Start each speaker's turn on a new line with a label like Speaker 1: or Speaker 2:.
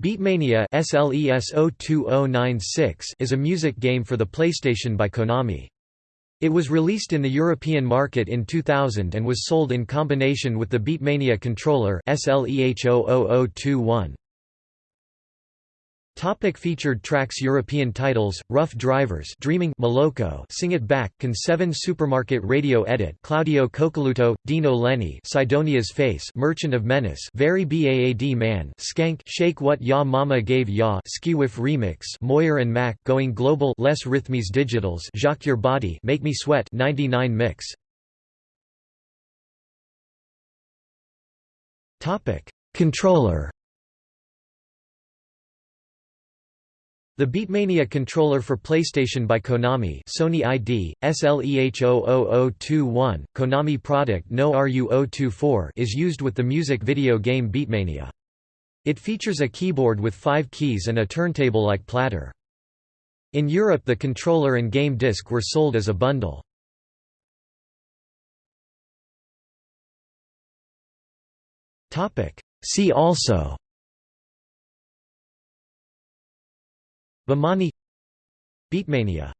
Speaker 1: Beatmania oh is a music game for the PlayStation by Konami. It was released in the European market in 2000 and was sold in combination with the Beatmania controller SLEH00021. Topic featured tracks European titles, Ruff Driverz Dreaming Moloko Sing It Back Can 7 Supermarket Radio Edit Claudio Coccoluto, Dino Lenny Sidonia's Face Merchant of Menace Very Baad Man Skank Shake What Ya Mama Gave Ya Skiwif Remix Moyer and Mac Going Global Les Rythmes Digitales Jacques Your Body Make Me Sweat 99 Mix. Topic Controller The Beatmania controller for PlayStation by Konami Sony ID, SLEH00021, Konami product No RU024 is used with the music video game Beatmania. It features a keyboard with five keys and a turntable-like platter. In Europe the controller and game disc were sold as a bundle. See also Bemani Beatmania